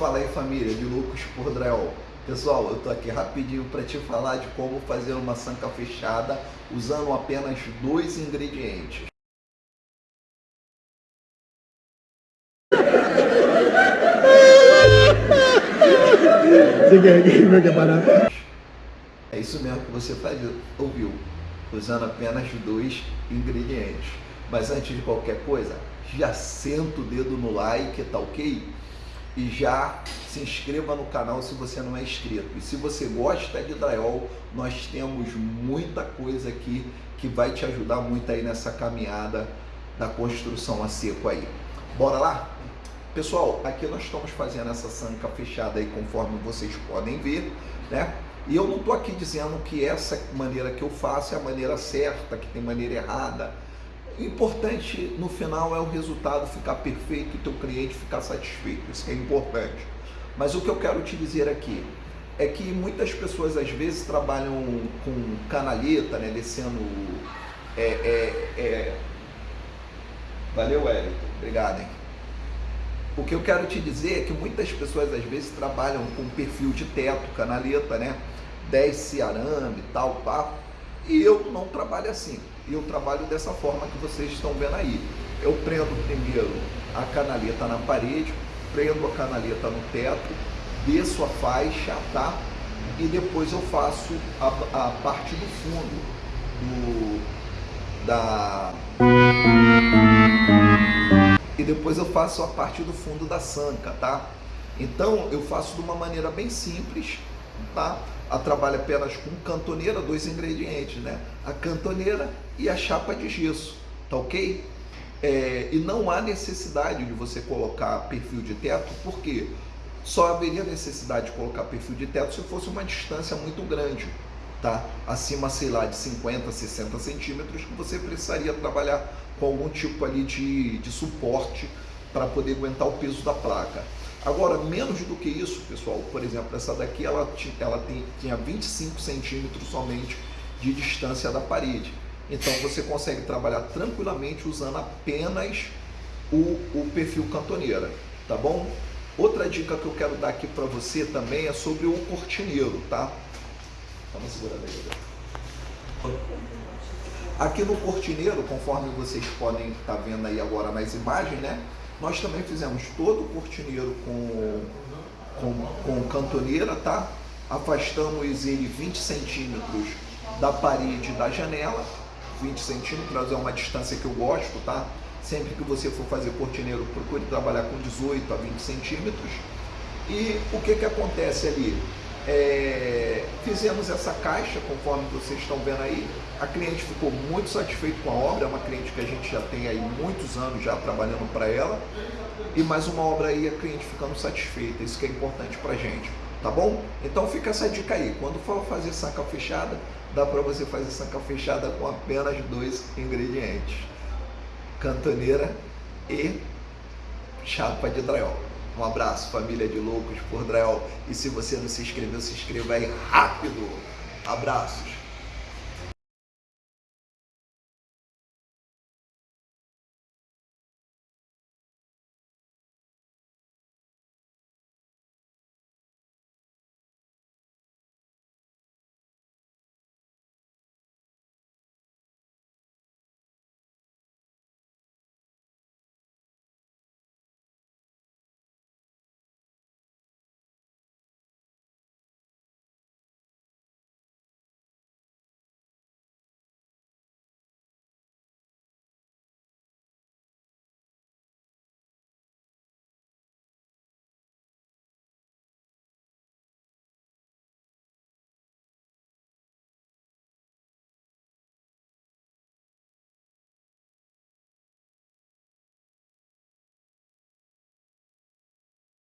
Fala aí família, de Loucos por Drywall. Pessoal, eu tô aqui rapidinho para te falar de como fazer uma sanca fechada usando apenas dois ingredientes. É isso mesmo que você faz, ouviu, usando apenas dois ingredientes. Mas antes de qualquer coisa, já senta o dedo no like, tá ok? E já se inscreva no canal se você não é inscrito. E se você gosta de drywall, nós temos muita coisa aqui que vai te ajudar muito aí nessa caminhada da construção a seco aí. Bora lá? Pessoal, aqui nós estamos fazendo essa sanca fechada aí conforme vocês podem ver, né? E eu não estou aqui dizendo que essa maneira que eu faço é a maneira certa, que tem maneira errada. O importante no final é o resultado ficar perfeito e teu cliente ficar satisfeito. Isso é importante. Mas o que eu quero te dizer aqui é que muitas pessoas às vezes trabalham com canaleta, né, descendo. É, é, é... Valeu, Wellington. Obrigado, hein? O que eu quero te dizer é que muitas pessoas às vezes trabalham com perfil de teto, canaleta, né? Desce arame e tal, pá. E eu não trabalho assim. Eu trabalho dessa forma que vocês estão vendo aí. Eu prendo primeiro a canaleta na parede, prendo a canaleta no teto, desço a faixa, tá? E depois eu faço a, a parte do fundo do, da e depois eu faço a parte do fundo da sanca, tá? Então eu faço de uma maneira bem simples, tá? A trabalho apenas com cantoneira, dois ingredientes, né? A cantoneira e a chapa de gesso, tá ok? É, e não há necessidade de você colocar perfil de teto, porque só haveria necessidade de colocar perfil de teto se fosse uma distância muito grande, tá? Acima, sei lá, de 50, 60 centímetros, que você precisaria trabalhar com algum tipo ali de, de suporte para poder aguentar o peso da placa. Agora, menos do que isso, pessoal, por exemplo, essa daqui ela, ela tem, tinha 25 centímetros somente de distância da parede. Então você consegue trabalhar tranquilamente usando apenas o, o perfil cantoneira, tá bom? Outra dica que eu quero dar aqui para você também é sobre o cortineiro, tá? Vamos segurar aí. Aqui no cortineiro, conforme vocês podem estar tá vendo aí agora nas imagens, né? Nós também fizemos todo o cortineiro com, com, com cantoneira, tá? Afastamos ele 20 centímetros da parede da janela. 20 centímetros é uma distância que eu gosto, tá? Sempre que você for fazer cortineiro, procure trabalhar com 18 a 20 centímetros. E o que que acontece ali? É, fizemos essa caixa, conforme vocês estão vendo aí. A cliente ficou muito satisfeita com a obra, é uma cliente que a gente já tem aí muitos anos já trabalhando para ela. E mais uma obra aí, a cliente ficando satisfeita, isso que é importante para gente, tá bom? Então fica essa dica aí, quando for fazer saca fechada, dá para você fazer saca fechada com apenas dois ingredientes. Cantoneira e chapa de drywall. Um abraço, família de loucos por Drell. E se você não se inscreveu, se inscreva aí rápido. Abraços.